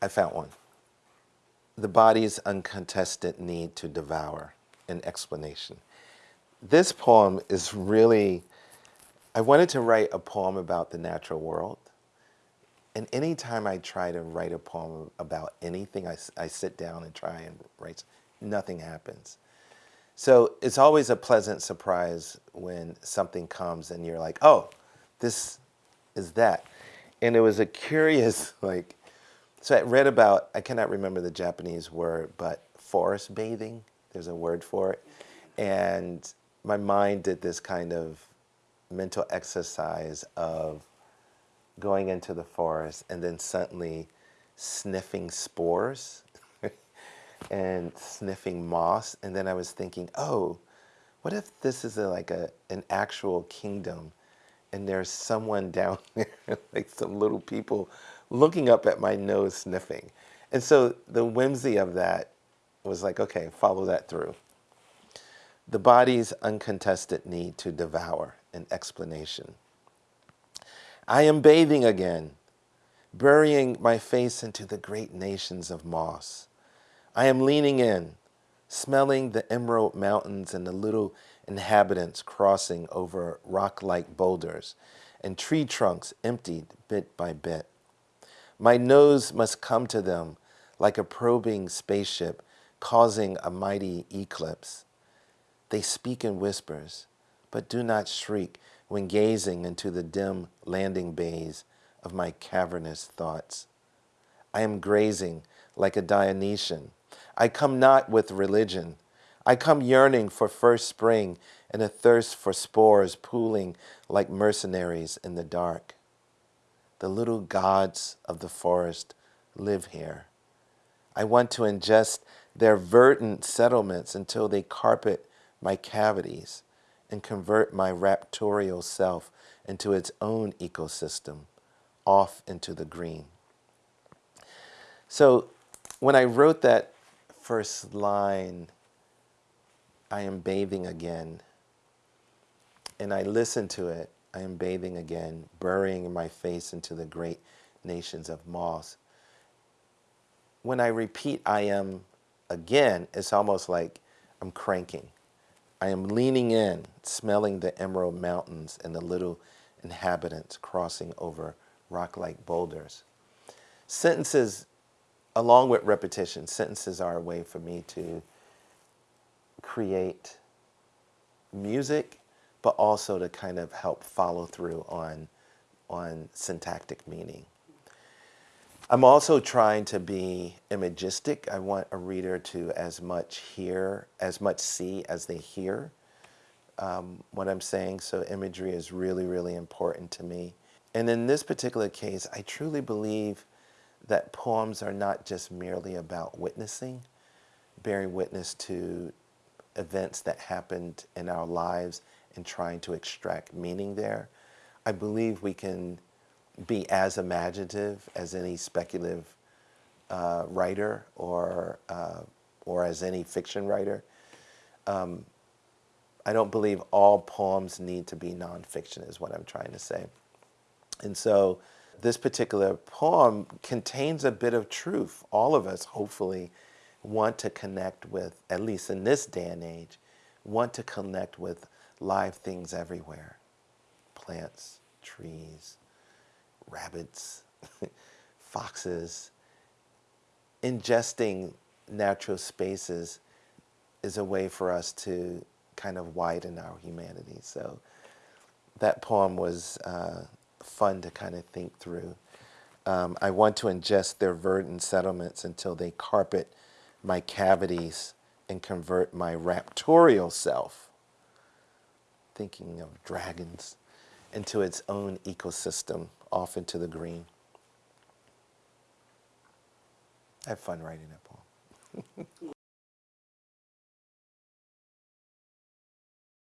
I found one. The body's uncontested need to devour, an explanation. This poem is really, I wanted to write a poem about the natural world. And anytime I try to write a poem about anything, I, I sit down and try and write, nothing happens. So it's always a pleasant surprise when something comes and you're like, oh, this is that. And it was a curious, like, so I read about, I cannot remember the Japanese word, but forest bathing, there's a word for it. And my mind did this kind of mental exercise of going into the forest and then suddenly sniffing spores and sniffing moss. And then I was thinking, oh, what if this is a, like a, an actual kingdom and there's someone down there, like some little people looking up at my nose sniffing. And so the whimsy of that was like, okay, follow that through. The body's uncontested need to devour an explanation. I am bathing again, burying my face into the great nations of moss. I am leaning in, smelling the emerald mountains and the little inhabitants crossing over rock-like boulders and tree trunks emptied bit by bit. My nose must come to them like a probing spaceship causing a mighty eclipse. They speak in whispers, but do not shriek when gazing into the dim landing bays of my cavernous thoughts. I am grazing like a Dionysian. I come not with religion, I come yearning for first spring and a thirst for spores pooling like mercenaries in the dark. The little gods of the forest live here. I want to ingest their verdant settlements until they carpet my cavities and convert my raptorial self into its own ecosystem, off into the green. So when I wrote that first line, I am bathing again. And I listen to it. I am bathing again, burying my face into the great nations of moss. When I repeat I am again, it's almost like I'm cranking. I am leaning in, smelling the emerald mountains and the little inhabitants crossing over rock-like boulders. Sentences, along with repetition, sentences are a way for me to create music, but also to kind of help follow through on, on syntactic meaning. I'm also trying to be imagistic. I want a reader to as much hear, as much see as they hear um, what I'm saying. So imagery is really, really important to me. And in this particular case, I truly believe that poems are not just merely about witnessing, bearing witness to events that happened in our lives and trying to extract meaning there. I believe we can be as imaginative as any speculative uh, writer or, uh, or as any fiction writer. Um, I don't believe all poems need to be nonfiction is what I'm trying to say. And so this particular poem contains a bit of truth. All of us, hopefully, want to connect with, at least in this day and age, want to connect with live things everywhere. Plants, trees, rabbits, foxes. Ingesting natural spaces is a way for us to kind of widen our humanity. So that poem was uh, fun to kind of think through. Um, I want to ingest their verdant settlements until they carpet my cavities and convert my raptorial self, thinking of dragons, into its own ecosystem, off into the green. I have fun writing that poem.